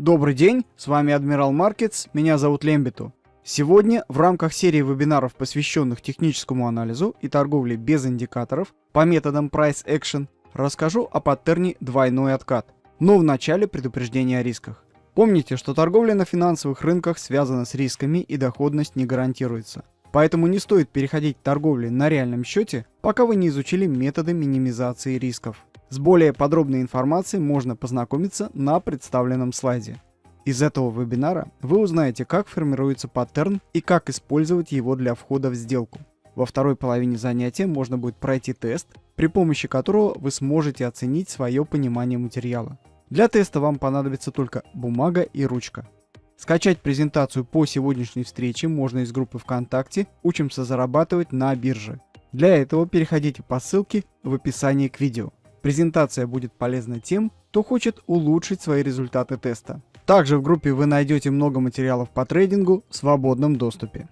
Добрый день, с вами Адмирал Маркетс, меня зовут Лембиту. Сегодня в рамках серии вебинаров, посвященных техническому анализу и торговле без индикаторов по методам Price Action, расскажу о паттерне двойной откат. Но вначале предупреждение о рисках. Помните, что торговля на финансовых рынках связана с рисками и доходность не гарантируется. Поэтому не стоит переходить к торговле на реальном счете, пока вы не изучили методы минимизации рисков. С более подробной информацией можно познакомиться на представленном слайде. Из этого вебинара вы узнаете, как формируется паттерн и как использовать его для входа в сделку. Во второй половине занятия можно будет пройти тест, при помощи которого вы сможете оценить свое понимание материала. Для теста вам понадобится только бумага и ручка. Скачать презентацию по сегодняшней встрече можно из группы ВКонтакте «Учимся зарабатывать на бирже». Для этого переходите по ссылке в описании к видео. Презентация будет полезна тем, кто хочет улучшить свои результаты теста. Также в группе вы найдете много материалов по трейдингу в свободном доступе.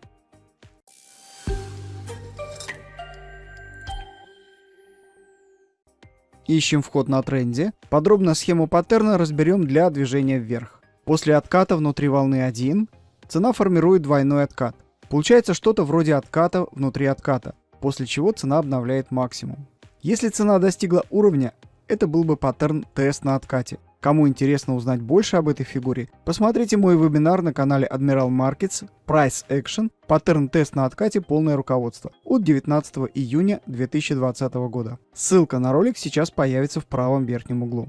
Ищем вход на тренде. Подробно схему паттерна разберем для движения вверх. После отката внутри волны 1 цена формирует двойной откат. Получается что-то вроде отката внутри отката, после чего цена обновляет максимум. Если цена достигла уровня, это был бы паттерн тест на откате. Кому интересно узнать больше об этой фигуре, посмотрите мой вебинар на канале Admiral Markets Price Action паттерн тест на откате полное руководство от 19 июня 2020 года. Ссылка на ролик сейчас появится в правом верхнем углу.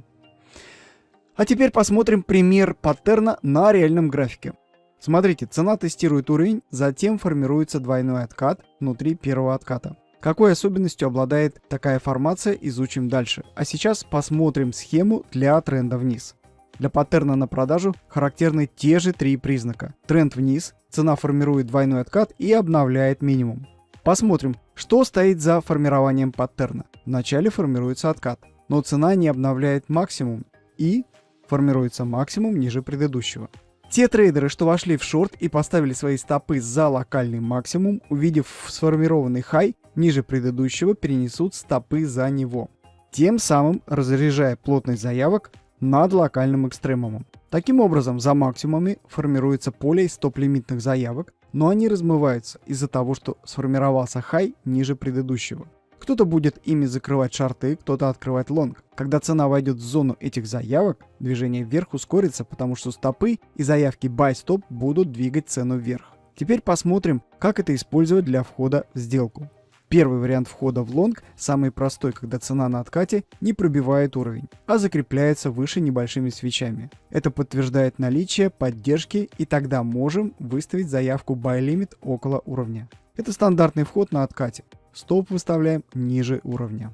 А теперь посмотрим пример паттерна на реальном графике. Смотрите, цена тестирует уровень, затем формируется двойной откат внутри первого отката. Какой особенностью обладает такая формация, изучим дальше. А сейчас посмотрим схему для тренда вниз. Для паттерна на продажу характерны те же три признака. Тренд вниз, цена формирует двойной откат и обновляет минимум. Посмотрим, что стоит за формированием паттерна. Вначале формируется откат, но цена не обновляет максимум и формируется максимум ниже предыдущего. Те трейдеры, что вошли в шорт и поставили свои стопы за локальный максимум, увидев сформированный хай ниже предыдущего, перенесут стопы за него, тем самым разряжая плотность заявок над локальным экстремумом. Таким образом, за максимумами формируется поле из стоп-лимитных заявок, но они размываются из-за того, что сформировался хай ниже предыдущего. Кто-то будет ими закрывать шорты, кто-то открывать лонг. Когда цена войдет в зону этих заявок, движение вверх ускорится, потому что стопы и заявки buy stop будут двигать цену вверх. Теперь посмотрим, как это использовать для входа в сделку. Первый вариант входа в лонг самый простой, когда цена на откате не пробивает уровень, а закрепляется выше небольшими свечами. Это подтверждает наличие поддержки и тогда можем выставить заявку buy limit около уровня. Это стандартный вход на откате. Стоп выставляем ниже уровня.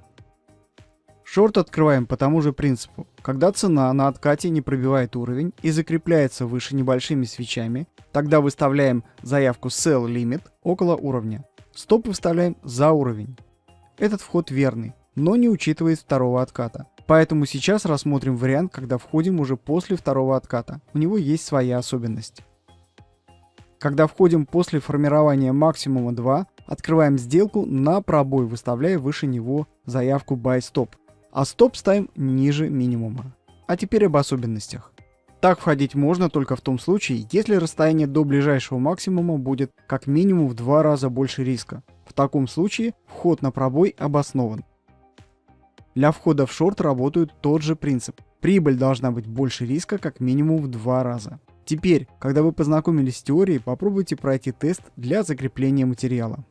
Шорт открываем по тому же принципу. Когда цена на откате не пробивает уровень и закрепляется выше небольшими свечами, тогда выставляем заявку Sell Limit около уровня. Стоп выставляем за уровень. Этот вход верный, но не учитывает второго отката. Поэтому сейчас рассмотрим вариант, когда входим уже после второго отката. У него есть своя особенность. Когда входим после формирования максимума 2, открываем сделку на пробой, выставляя выше него заявку Buy Stop, а стоп ставим ниже минимума. А теперь об особенностях. Так входить можно только в том случае, если расстояние до ближайшего максимума будет как минимум в два раза больше риска. В таком случае вход на пробой обоснован. Для входа в шорт работает тот же принцип. Прибыль должна быть больше риска как минимум в два раза. Теперь, когда вы познакомились с теорией, попробуйте пройти тест для закрепления материала.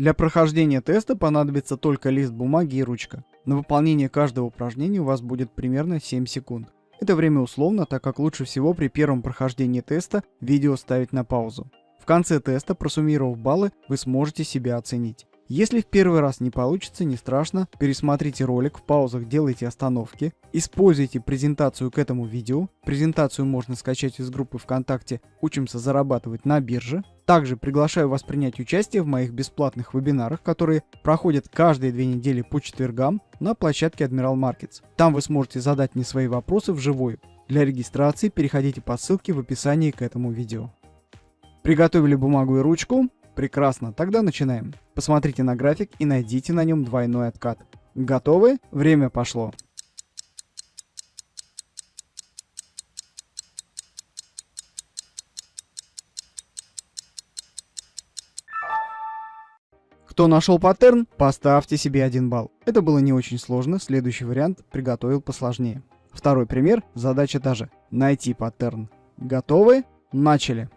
Для прохождения теста понадобится только лист бумаги и ручка. На выполнение каждого упражнения у вас будет примерно 7 секунд. Это время условно, так как лучше всего при первом прохождении теста видео ставить на паузу. В конце теста, просуммировав баллы, вы сможете себя оценить. Если в первый раз не получится, не страшно, пересмотрите ролик, в паузах делайте остановки, используйте презентацию к этому видео. Презентацию можно скачать из группы ВКонтакте «Учимся зарабатывать на бирже». Также приглашаю вас принять участие в моих бесплатных вебинарах, которые проходят каждые две недели по четвергам на площадке Admiral Markets. Там вы сможете задать мне свои вопросы вживую. Для регистрации переходите по ссылке в описании к этому видео. Приготовили бумагу и ручку? Прекрасно, тогда начинаем. Посмотрите на график и найдите на нем двойной откат. Готовы? Время пошло. Кто нашел паттерн, поставьте себе один балл. Это было не очень сложно, следующий вариант приготовил посложнее. Второй пример, задача та же. Найти паттерн. Готовы? Начали.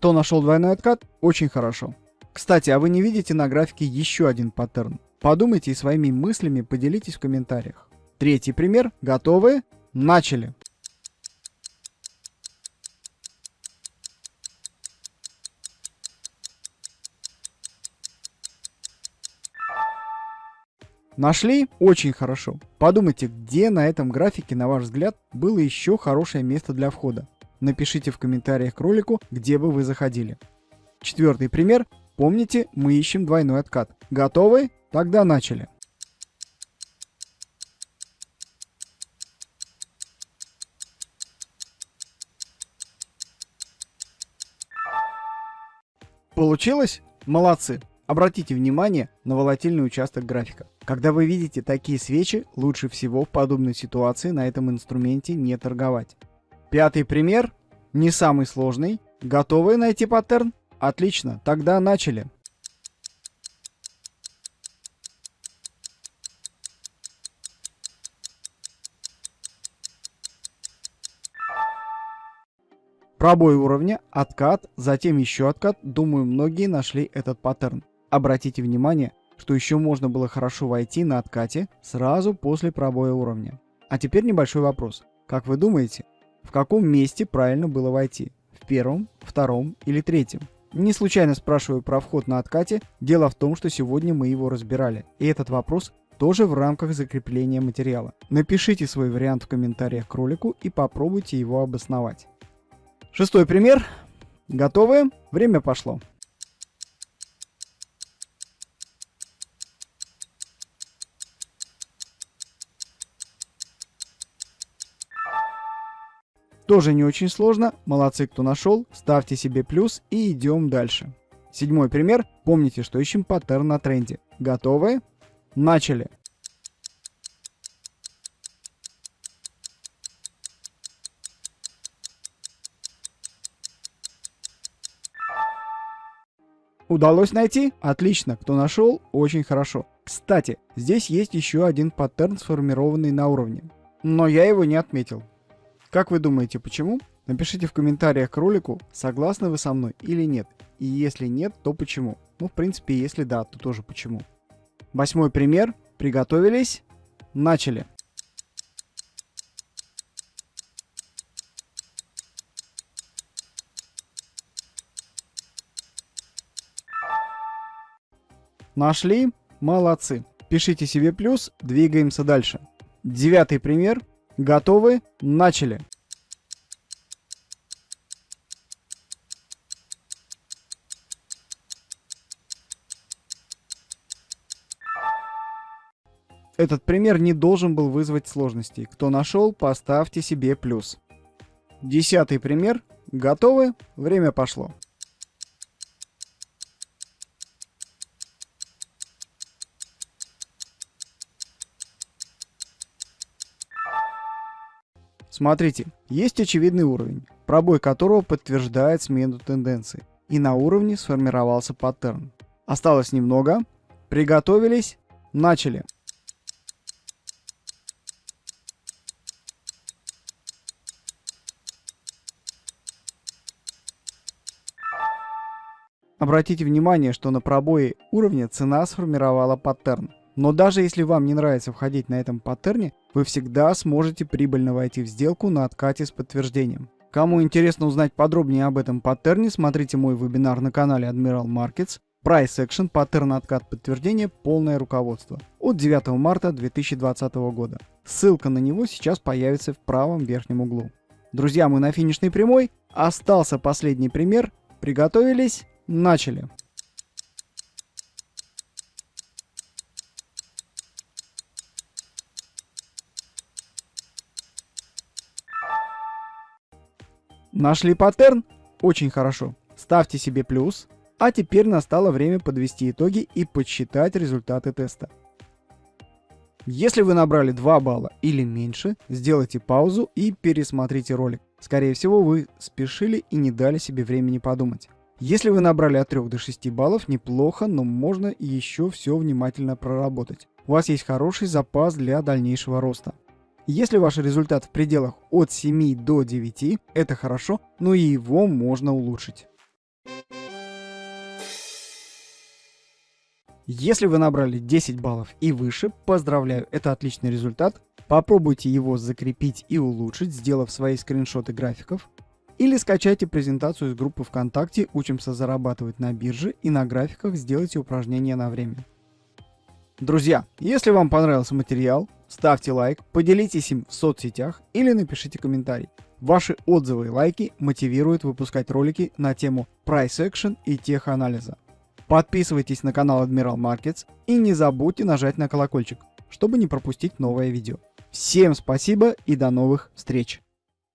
Кто нашел двойной откат? Очень хорошо. Кстати, а вы не видите на графике еще один паттерн? Подумайте и своими мыслями поделитесь в комментариях. Третий пример. Готовы? Начали. Нашли? Очень хорошо. Подумайте, где на этом графике, на ваш взгляд, было еще хорошее место для входа. Напишите в комментариях к ролику, где бы вы заходили. Четвертый пример. Помните, мы ищем двойной откат. Готовы? Тогда начали. Получилось? Молодцы! Обратите внимание на волатильный участок графика. Когда вы видите такие свечи, лучше всего в подобной ситуации на этом инструменте не торговать. Пятый пример, не самый сложный. Готовы найти паттерн? Отлично, тогда начали. Пробой уровня, откат, затем еще откат. Думаю, многие нашли этот паттерн. Обратите внимание, что еще можно было хорошо войти на откате сразу после пробоя уровня. А теперь небольшой вопрос. Как вы думаете, в каком месте правильно было войти? В первом, втором или третьем? Не случайно спрашиваю про вход на откате, дело в том, что сегодня мы его разбирали. И этот вопрос тоже в рамках закрепления материала. Напишите свой вариант в комментариях к ролику и попробуйте его обосновать. Шестой пример. Готовы? Время пошло. Тоже не очень сложно. Молодцы, кто нашел. Ставьте себе плюс и идем дальше. Седьмой пример. Помните, что ищем паттерн на тренде. Готовы? Начали. Удалось найти? Отлично. Кто нашел? Очень хорошо. Кстати, здесь есть еще один паттерн, сформированный на уровне. Но я его не отметил. Как вы думаете, почему? Напишите в комментариях к ролику, согласны вы со мной или нет. И если нет, то почему. Ну, в принципе, если да, то тоже почему. Восьмой пример. Приготовились? Начали. Нашли? Молодцы. Пишите себе плюс, двигаемся дальше. Девятый пример. Готовы? Начали. Этот пример не должен был вызвать сложностей. Кто нашел, поставьте себе плюс. Десятый пример. Готовы? Время пошло. Смотрите, есть очевидный уровень, пробой которого подтверждает смену тенденции. И на уровне сформировался паттерн. Осталось немного. Приготовились. Начали. Обратите внимание, что на пробое уровня цена сформировала паттерн. Но даже если вам не нравится входить на этом паттерне, вы всегда сможете прибыльно войти в сделку на откате с подтверждением. Кому интересно узнать подробнее об этом паттерне, смотрите мой вебинар на канале Admiral Markets. Price Action, паттерн откат подтверждения, полное руководство. От 9 марта 2020 года. Ссылка на него сейчас появится в правом верхнем углу. Друзья, мы на финишной прямой. Остался последний пример. Приготовились? Начали. Нашли паттерн? Очень хорошо. Ставьте себе плюс. А теперь настало время подвести итоги и подсчитать результаты теста. Если вы набрали 2 балла или меньше, сделайте паузу и пересмотрите ролик. Скорее всего, вы спешили и не дали себе времени подумать. Если вы набрали от 3 до 6 баллов, неплохо, но можно еще все внимательно проработать. У вас есть хороший запас для дальнейшего роста. Если ваш результат в пределах от 7 до 9, это хорошо, но и его можно улучшить. Если вы набрали 10 баллов и выше, поздравляю, это отличный результат. Попробуйте его закрепить и улучшить, сделав свои скриншоты графиков. Или скачайте презентацию из группы ВКонтакте «Учимся зарабатывать на бирже» и на графиках сделайте упражнения на время. Друзья, если вам понравился материал, ставьте лайк, поделитесь им в соцсетях или напишите комментарий. Ваши отзывы и лайки мотивируют выпускать ролики на тему Price Action и теханализа. Подписывайтесь на канал Admiral Markets и не забудьте нажать на колокольчик, чтобы не пропустить новое видео. Всем спасибо и до новых встреч!